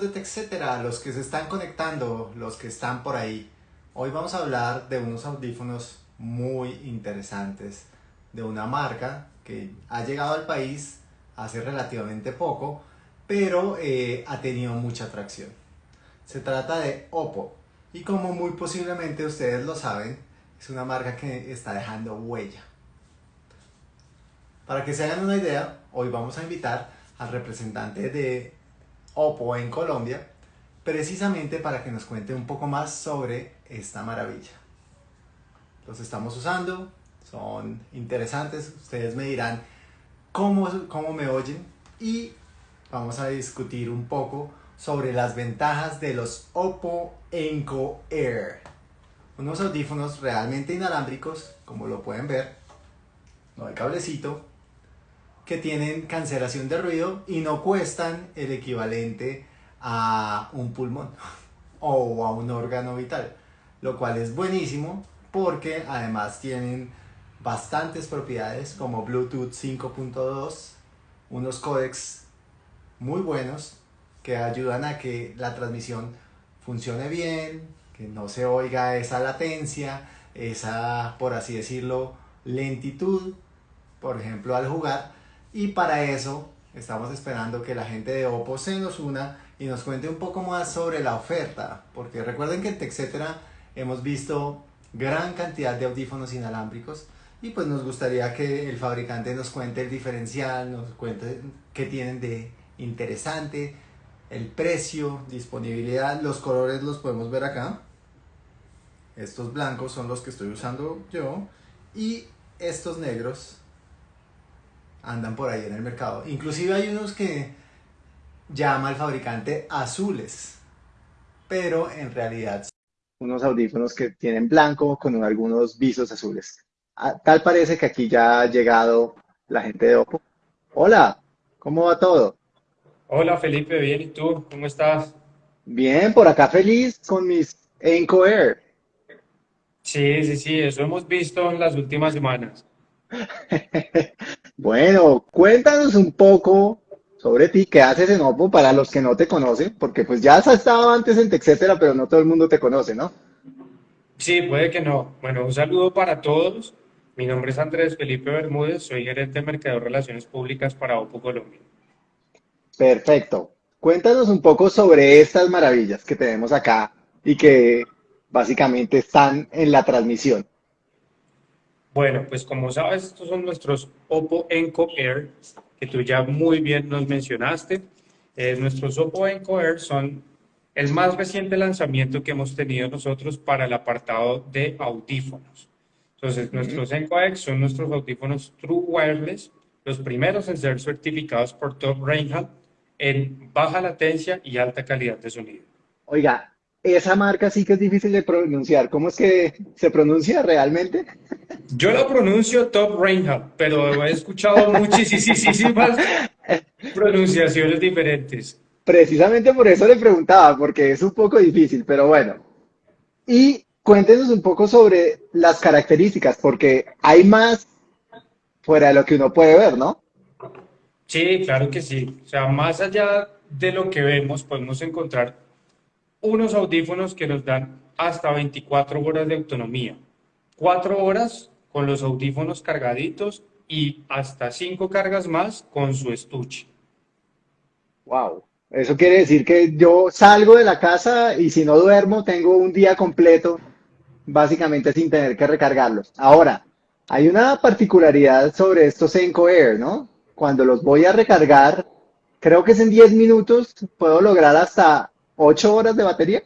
de TechCetera, los que se están conectando, los que están por ahí. Hoy vamos a hablar de unos audífonos muy interesantes de una marca que ha llegado al país hace relativamente poco, pero eh, ha tenido mucha atracción. Se trata de Oppo y como muy posiblemente ustedes lo saben, es una marca que está dejando huella. Para que se hagan una idea, hoy vamos a invitar al representante de Oppo en Colombia, precisamente para que nos cuente un poco más sobre esta maravilla. Los estamos usando, son interesantes, ustedes me dirán cómo, cómo me oyen y vamos a discutir un poco sobre las ventajas de los Oppo Enco Air. Unos audífonos realmente inalámbricos, como lo pueden ver, no hay cablecito, que tienen cancelación de ruido y no cuestan el equivalente a un pulmón o a un órgano vital, lo cual es buenísimo porque además tienen bastantes propiedades como Bluetooth 5.2, unos códecs muy buenos que ayudan a que la transmisión funcione bien, que no se oiga esa latencia, esa, por así decirlo, lentitud, por ejemplo, al jugar, y para eso estamos esperando que la gente de Oppo se nos una y nos cuente un poco más sobre la oferta, porque recuerden que en TechCetera hemos visto gran cantidad de audífonos inalámbricos y pues nos gustaría que el fabricante nos cuente el diferencial, nos cuente qué tienen de interesante, el precio, disponibilidad, los colores los podemos ver acá. Estos blancos son los que estoy usando yo y estos negros andan por ahí en el mercado. Inclusive hay unos que llama el fabricante azules, pero en realidad son unos audífonos que tienen blanco con algunos visos azules. Ah, tal parece que aquí ya ha llegado la gente de Oppo. Hola, ¿cómo va todo? Hola Felipe, bien, ¿y tú? ¿Cómo estás? Bien, por acá feliz con mis Enco Air. Sí, sí, sí, eso hemos visto en las últimas semanas. Bueno, cuéntanos un poco sobre ti, qué haces en Oppo para los que no te conocen, porque pues ya has estado antes en TechCetera, pero no todo el mundo te conoce, ¿no? Sí, puede que no. Bueno, un saludo para todos. Mi nombre es Andrés Felipe Bermúdez, soy gerente de Mercado de Relaciones Públicas para Oppo Colombia. Perfecto. Cuéntanos un poco sobre estas maravillas que tenemos acá y que básicamente están en la transmisión. Bueno, pues como sabes, estos son nuestros Oppo Enco Air, que tú ya muy bien nos mencionaste. Eh, nuestros Oppo Enco Air son el más reciente lanzamiento que hemos tenido nosotros para el apartado de audífonos. Entonces, nuestros Enco X son nuestros audífonos True Wireless, los primeros en ser certificados por Top Reinhardt en baja latencia y alta calidad de sonido. Oiga, esa marca sí que es difícil de pronunciar. ¿Cómo es que se pronuncia realmente? Yo lo pronuncio Top Reinhardt, pero he escuchado muchísimas pronunciaciones diferentes. Precisamente por eso le preguntaba, porque es un poco difícil, pero bueno. Y cuéntenos un poco sobre las características, porque hay más fuera de lo que uno puede ver, ¿no? Sí, claro que sí. O sea, más allá de lo que vemos, podemos encontrar unos audífonos que nos dan hasta 24 horas de autonomía. 4 horas con los audífonos cargaditos y hasta 5 cargas más con su estuche. Wow. Eso quiere decir que yo salgo de la casa y si no duermo tengo un día completo básicamente sin tener que recargarlos. Ahora, hay una particularidad sobre estos Enco Air, ¿no? Cuando los voy a recargar, creo que es en 10 minutos, puedo lograr hasta ¿Ocho horas de batería?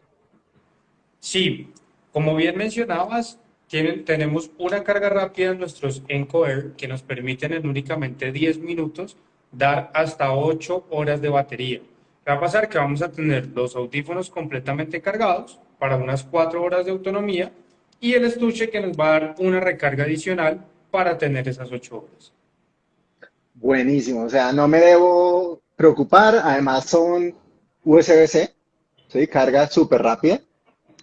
Sí, como bien mencionabas, tienen, tenemos una carga rápida en nuestros Enco Air que nos permiten en únicamente 10 minutos dar hasta 8 horas de batería. Va a pasar que vamos a tener los audífonos completamente cargados para unas 4 horas de autonomía y el estuche que nos va a dar una recarga adicional para tener esas 8 horas. Buenísimo, o sea, no me debo preocupar, además son USB-C, ¿sí? Carga súper rápida,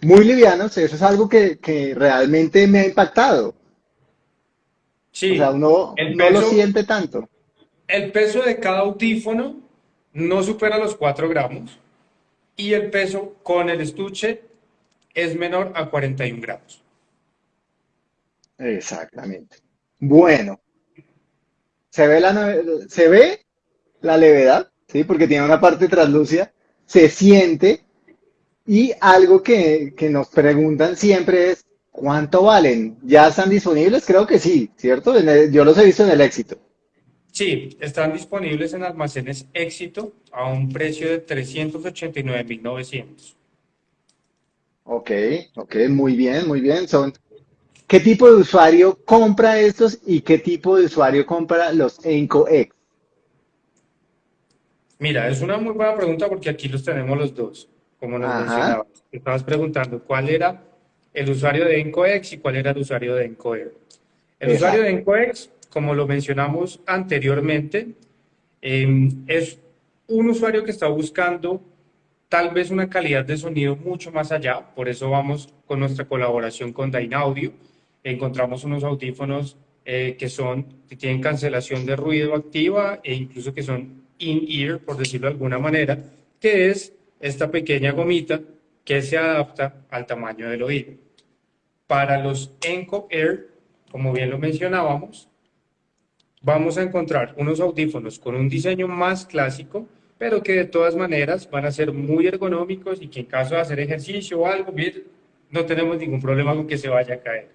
muy livianos, eso es algo que, que, realmente me ha impactado. Sí, o sea, uno no lo siente tanto. El peso de cada audífono no supera los 4 gramos. y el peso con el estuche es menor a 41 gramos. Exactamente. Bueno, se ve la, se ve la levedad, ¿sí? Porque tiene una parte translúcida, se siente y algo que, que nos preguntan siempre es, ¿cuánto valen? ¿Ya están disponibles? Creo que sí, ¿cierto? yo los he visto en el éxito. Sí, están disponibles en almacenes éxito a un precio de 389.900. Ok, ok, muy bien, muy bien. Son, ¿Qué tipo de usuario compra estos y qué tipo de usuario compra los EncoX? Mira, es una muy buena pregunta porque aquí los tenemos los dos, como nos mencionabas. Estabas preguntando cuál era el usuario de EncoX y cuál era el usuario de EncoER. El usuario de EncoX, como lo mencionamos anteriormente, em, es un usuario que está buscando tal vez una calidad de sonido mucho más allá, por eso vamos con nuestra colaboración con Audio. encontramos unos audífonos eh, que son, que tienen cancelación de ruido activa e incluso que son in-ear, por decirlo de alguna manera, que es esta pequeña gomita que se adapta al tamaño del oído. Para los Enco Air, como bien lo mencionábamos, vamos a encontrar unos audífonos con un diseño más clásico, pero que de todas maneras van a ser muy ergonómicos y que en caso de hacer ejercicio o algo, no tenemos ningún problema con que se vaya a caer.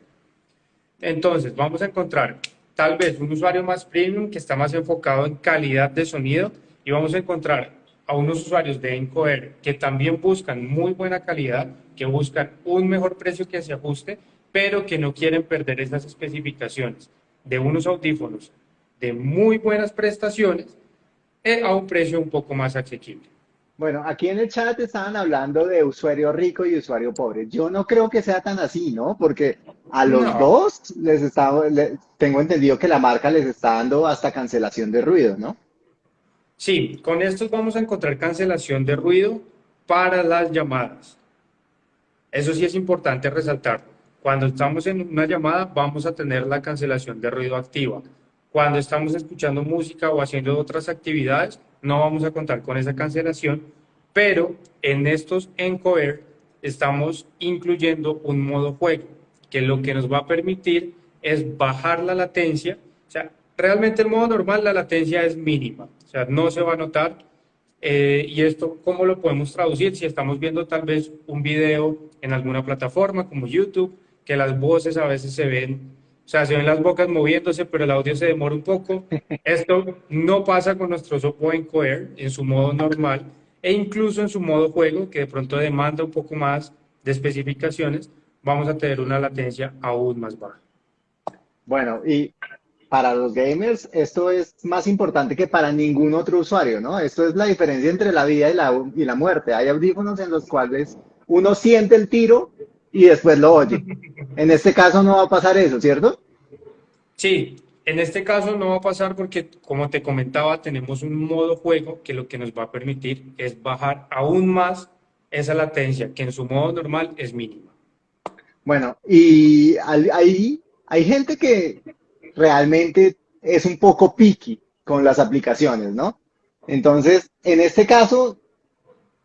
Entonces, vamos a encontrar tal vez un usuario más premium que está más enfocado en calidad de sonido y vamos a encontrar a unos usuarios de Encoder que también buscan muy buena calidad, que buscan un mejor precio que se ajuste, pero que no quieren perder esas especificaciones de unos audífonos de muy buenas prestaciones eh, a un precio un poco más asequible. Bueno, aquí en el chat estaban hablando de usuario rico y usuario pobre. Yo no creo que sea tan así, ¿no? Porque a los dos les está, tengo entendido que la marca les está dando hasta cancelación de ruido, ¿no? Sí, con estos vamos a encontrar cancelación de ruido para las llamadas. Eso sí es importante resaltar. Cuando estamos en una llamada vamos a tener la cancelación de ruido activa. Cuando estamos escuchando música o haciendo otras actividades, no vamos a contar con esa cancelación, pero en estos Encoder estamos incluyendo un modo juego, que lo que nos va a permitir es bajar la latencia. O sea, realmente el modo normal la latencia es mínima, o sea, no se va a notar. Eh, y esto, ¿cómo lo podemos traducir? Si estamos viendo tal vez un video en alguna plataforma como YouTube, que las voces a veces se ven o sea, se ven las bocas moviéndose, pero el audio se demora un poco. Esto no pasa con nuestro Encoder en su modo normal e incluso en su modo juego, que de pronto demanda un poco más de especificaciones, vamos a tener una latencia aún más baja. Bueno, y para los gamers esto es más importante que para ningún otro usuario, ¿no? Esto es la diferencia entre la vida y la, y la muerte. Hay audífonos en los cuales uno siente el tiro y después lo oye. En este caso no va a pasar eso, ¿cierto? Sí, en este caso no va a pasar porque, como te comentaba, tenemos un modo juego que lo que nos va a permitir es bajar aún más esa latencia, que en su modo normal es mínima. Bueno, y hay, hay gente que realmente es un poco picky con las aplicaciones, ¿no? Entonces, en este caso,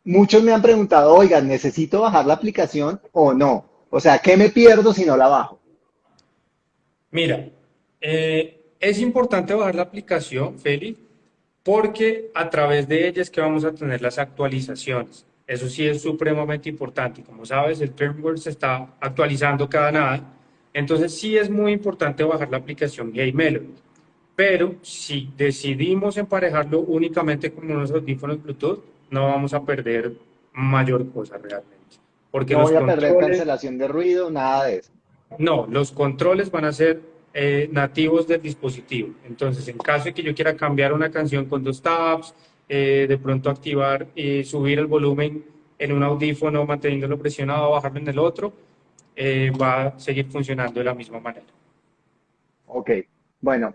muchos me han preguntado, oigan, ¿necesito bajar la aplicación o no? O sea, ¿qué me pierdo si no la bajo? Mira, eh, es importante bajar la aplicación, Feli, porque a través de ella es que vamos a tener las actualizaciones. Eso sí es supremamente importante. Como sabes, el firmware se está actualizando cada nada. Entonces sí es muy importante bajar la aplicación Game Melody. Pero si decidimos emparejarlo únicamente con unos audífonos Bluetooth, no vamos a perder mayor cosa realmente. Porque no voy a perder cancelación de ruido, nada de eso. No, los controles van a ser eh, nativos del dispositivo. Entonces, en caso de que yo quiera cambiar una canción con dos tabs, eh, de pronto activar y subir el volumen en un audífono manteniéndolo presionado bajarlo en el otro, eh, va a seguir funcionando de la misma manera. Ok, bueno,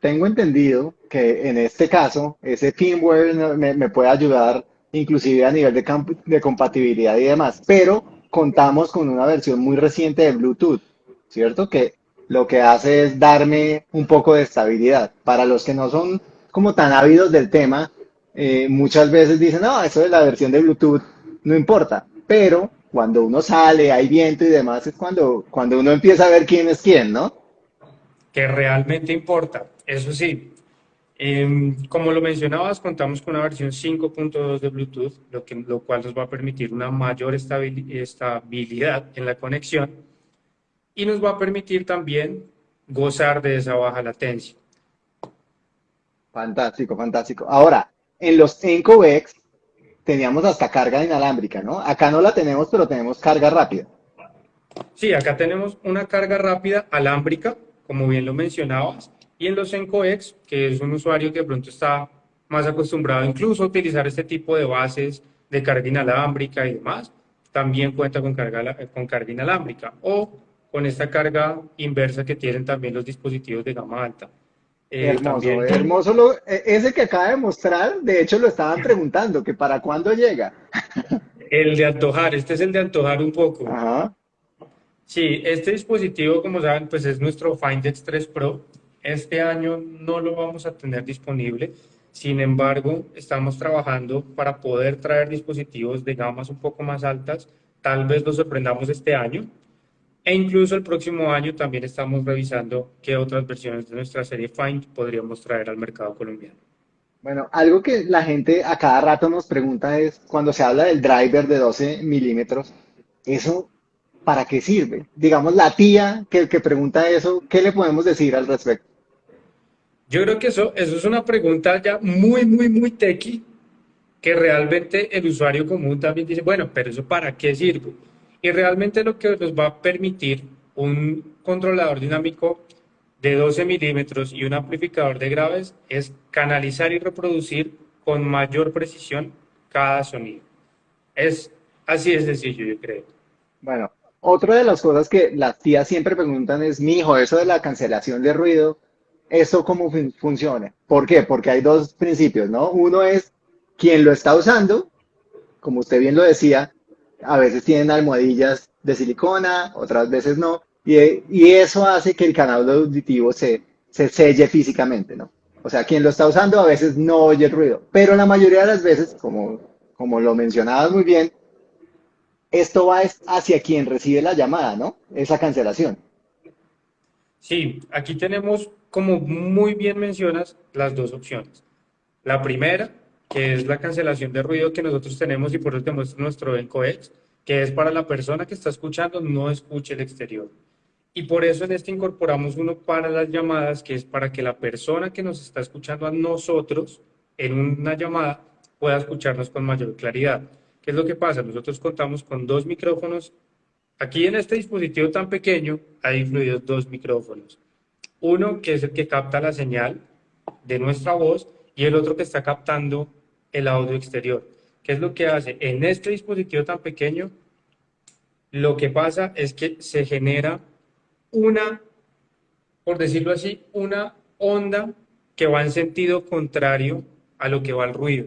tengo entendido que en este caso ese firmware me, puede ayudar inclusive a nivel de, de compatibilidad y demás, pero contamos con una versión muy reciente de Bluetooth, ¿cierto? Que lo que hace es darme un poco de estabilidad. Para los que no son como tan ávidos del tema, eh, muchas veces dicen, no, eso de la versión de Bluetooth no importa. Pero cuando uno sale, hay viento y demás, es cuando, cuando uno empieza a ver quién es quién, ¿no? Que realmente importa. Eso sí, em, como lo mencionabas, contamos con una versión 5.2 de Bluetooth, lo, que, lo cual nos va a permitir una mayor estabilidad en la conexión y nos va a permitir también gozar de esa baja latencia. Fantástico, fantástico. Ahora, en los EncoX teníamos hasta carga inalámbrica, ¿no? Acá no la tenemos, pero tenemos carga rápida. Sí, acá tenemos una carga rápida alámbrica, como bien lo mencionabas, y en los EncoX, que es un usuario que de pronto está más acostumbrado incluso a utilizar este tipo de bases de carga inalámbrica y demás, también cuenta con carga, con carga inalámbrica o con esta carga inversa que tienen también los dispositivos de gama alta. Eh, hermoso, hermoso. Lo, e, ese que acaba de mostrar, de hecho lo estaban preguntando, que para cuándo llega. El de antojar, este es el de antojar un poco. Ajá. Sí, este dispositivo, como saben, pues es nuestro Find X3 Pro. Este año no lo vamos a tener disponible. Sin embargo, estamos trabajando para poder traer dispositivos de gamas un poco más altas. Tal vez lo sorprendamos este año. E incluso el próximo año también estamos revisando qué otras versiones de nuestra serie Find podríamos traer al mercado colombiano. Bueno, algo que la gente a cada rato nos pregunta es, cuando se habla del driver de 12 milímetros, ¿eso para qué sirve? Digamos, la tía que, que pregunta eso, ¿qué le podemos decir al respecto? Yo creo que eso, eso es una pregunta ya muy, muy, muy tequi, que realmente el usuario común también dice, bueno, pero eso para qué sirve? Y realmente lo que nos va a permitir un controlador dinámico de 12 milímetros y un amplificador de graves es canalizar y reproducir con mayor precisión cada sonido. Es así de sencillo, yo creo. Bueno, otra de las cosas que las tías siempre preguntan es, mi hijo, eso de la cancelación de ruido, ¿eso cómo funciona? ¿Por qué? Porque hay dos principios, ¿no? Uno es quien lo está usando, como usted bien lo decía, a veces tienen almohadillas de silicona, otras veces no, y, eso hace que el canal auditivo se, se selle físicamente, ¿no? O sea, quien lo está usando a veces no oye el ruido, pero la mayoría de las veces, como, como lo mencionabas muy bien, esto va hacia quien recibe la llamada, ¿no? Esa cancelación. Sí, aquí tenemos, como muy bien mencionas, las dos opciones. La primera que es la cancelación de ruido que nosotros tenemos y por eso te muestro nuestro EncoX, que es para la persona que está escuchando no escuche el exterior. Y por eso en este incorporamos uno para las llamadas, que es para que la persona que nos está escuchando a nosotros en una llamada pueda escucharnos con mayor claridad. ¿Qué es lo que pasa? Nosotros contamos con dos micrófonos. Aquí en este dispositivo tan pequeño hay incluidos dos micrófonos. Uno que es el que capta la señal de nuestra voz y el otro que está captando el audio exterior. ¿Qué es lo que hace? En este dispositivo tan pequeño, lo que pasa es que se genera una, por decirlo así, una onda que va en sentido contrario a lo que va el ruido.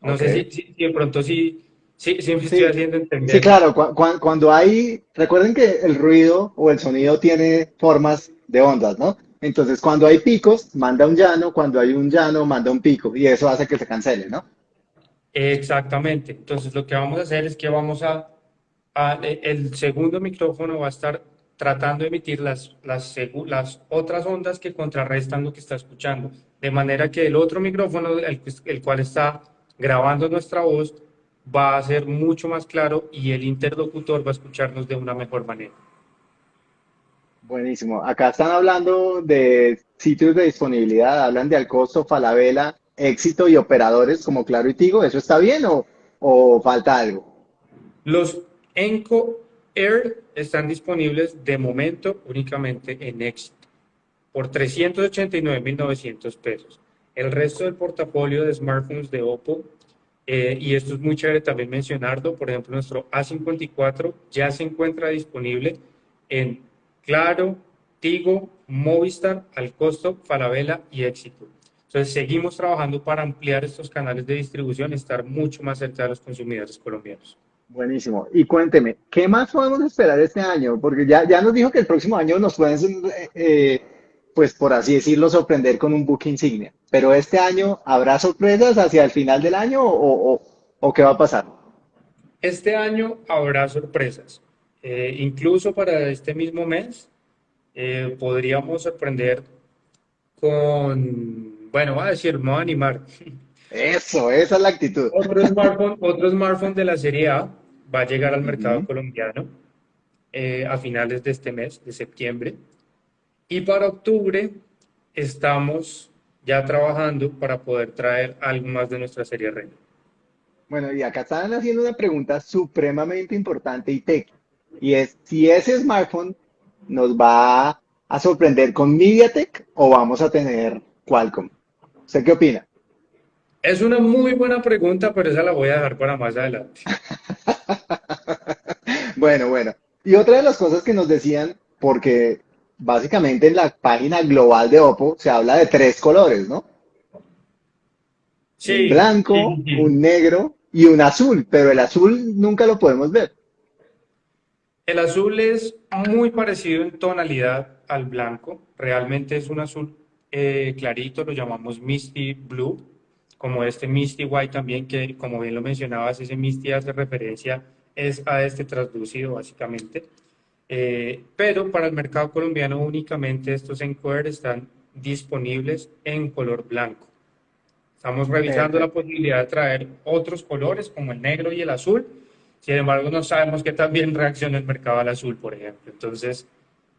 No sé si, de pronto sí, sí, sí me estoy haciendo entender. Sí, claro, cuando hay, recuerden que el ruido o el sonido tiene formas de ondas, ¿no? Entonces, cuando hay picos, manda un llano, cuando hay un llano, manda un pico, y eso hace que se cancele, ¿no? Exactamente. Entonces, lo que vamos a hacer es que vamos a, e, el segundo micrófono va a estar tratando de emitir las, las, las otras ondas que contrarrestan lo que está escuchando, de manera que el otro micrófono, el, el cual está grabando nuestra voz, va a ser mucho más claro y el interlocutor va a escucharnos de una mejor manera. Buenísimo. Acá están hablando de sitios de disponibilidad, hablan de Alcosto, Falabella, Éxito y operadores como Claro y Tigo. ¿Eso está bien o, falta algo? Los Enco Air están disponibles de momento únicamente en Éxito por 389.900 pesos. El resto del portafolio de smartphones de Oppo, eh, y esto es muy chévere también mencionarlo, por ejemplo, nuestro A54 ya se encuentra disponible en Claro, Tigo, Movistar, al costo, Falabella y Éxito. Entonces, seguimos trabajando para ampliar estos canales de distribución y estar mucho más cerca de los consumidores colombianos. Buenísimo. Y cuénteme, ¿qué más podemos esperar este año? Porque ya, ya nos dijo que el próximo año nos pueden, eh, pues por así decirlo, sorprender con un book insignia. Pero este año, ¿habrá sorpresas hacia el final del año o, o qué va a pasar? Este año habrá sorpresas. Eh, incluso para este mismo mes eh, podríamos sorprender con, bueno, voy a decir, me voy a animar. Eso, esa es la actitud. Otro smartphone, otro smartphone de la serie A va a llegar al mercado colombiano eh, a finales de este mes, de septiembre. Y para octubre estamos ya trabajando para poder traer algo más de nuestra serie Reina. Bueno, y acá están haciendo una pregunta supremamente importante y técnica. Y es si ese smartphone nos va a sorprender con MediaTek o vamos a tener Qualcomm. ¿Usted qué opina? Es una muy buena pregunta, pero esa la voy a dejar para más adelante. bueno, bueno. Y otra de las cosas que nos decían, porque básicamente en la página global de Oppo se habla de tres colores, ¿no? Sí. Un blanco, un negro y un azul, pero el azul nunca lo podemos ver. El azul es muy parecido en tonalidad al blanco. Realmente es un azul eh, clarito, lo llamamos Misty Blue, como este Misty White también, que como bien lo mencionabas, ese Misty hace referencia es a este translucido básicamente. Eh, pero para el mercado colombiano únicamente estos Encoder están disponibles en color blanco. Estamos revisando la posibilidad de traer otros colores como el negro y el azul. Sin embargo, no sabemos qué también reacciona el mercado al azul, por ejemplo. Entonces,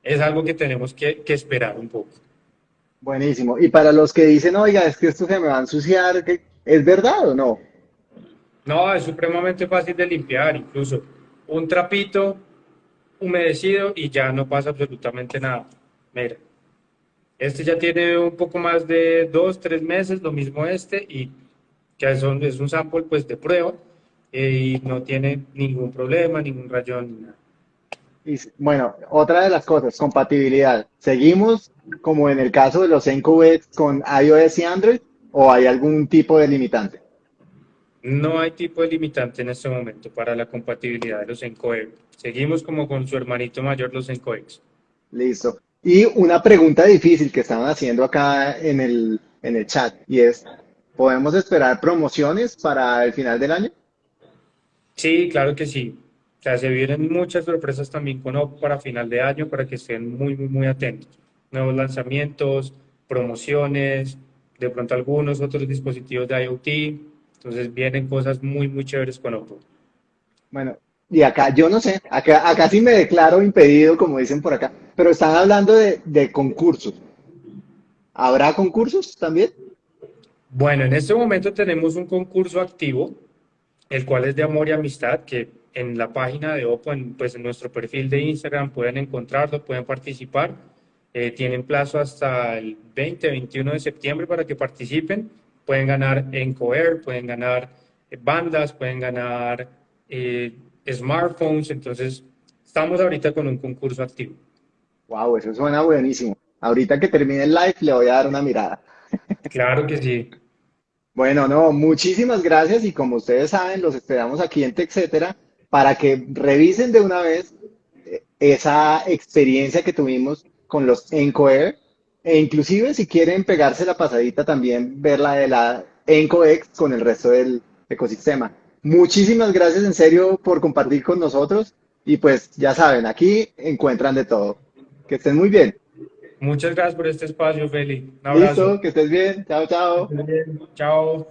es algo que tenemos que, que esperar un poco. Buenísimo. Y para los que dicen, oiga, es que esto se me va a ensuciar, ¿es verdad o no? No, es supremamente fácil de limpiar, incluso un trapito humedecido y ya no pasa absolutamente nada. Mira, este ya tiene un poco más de dos, tres meses, lo mismo este, y que es un, es un sample pues de prueba eh, y no tiene ningún problema, ningún rayón, ni nada. Y, bueno, otra de las cosas, compatibilidad. ¿Seguimos como en el caso de los NQX con iOS y Android o hay algún tipo de limitante? No hay tipo de limitante en este momento para la compatibilidad de los ENCOEX. Seguimos como con su hermanito mayor, los ENCOEX. Listo. Y una pregunta difícil que estaban haciendo acá en el, en el chat y es, ¿podemos esperar promociones para el final del año? Sí, claro que sí. O sea, se vienen muchas sorpresas también con Oppo para final de año para que estén muy, muy, muy atentos. Nuevos lanzamientos, promociones, de pronto algunos otros dispositivos de IoT, entonces vienen cosas muy, muy chéveres con Oppo. Bueno, y acá, yo no sé, acá, acá sí me declaro impedido, como dicen por acá, pero están hablando de, de concursos. ¿Habrá concursos también? Bueno, en este momento tenemos un concurso activo, el cual es de amor y amistad, que en la página de Oppo, en, pues en nuestro perfil de Instagram pueden encontrarlo, pueden participar. Eh, tienen plazo hasta el 20-21 de septiembre para que participen pueden ganar Encoer, pueden ganar bandas, pueden ganar eh, smartphones. Entonces, estamos ahorita con un concurso activo. Wow, eso suena buenísimo. Ahorita que termine el live le voy a dar una mirada. Claro que sí. Bueno, no, muchísimas gracias y como ustedes saben, los esperamos aquí en TechCetera para que revisen de una vez eh, esa experiencia que tuvimos con los Encoer e inclusive si quieren pegarse la pasadita también, ver la de la EncoX con el resto del ecosistema. Muchísimas gracias en serio por compartir con nosotros y pues ya saben, aquí encuentran de todo. Que estén muy bien. Muchas gracias por este espacio, Feli. Un abrazo. Listo, que estés bien. Chao, chao. Chao.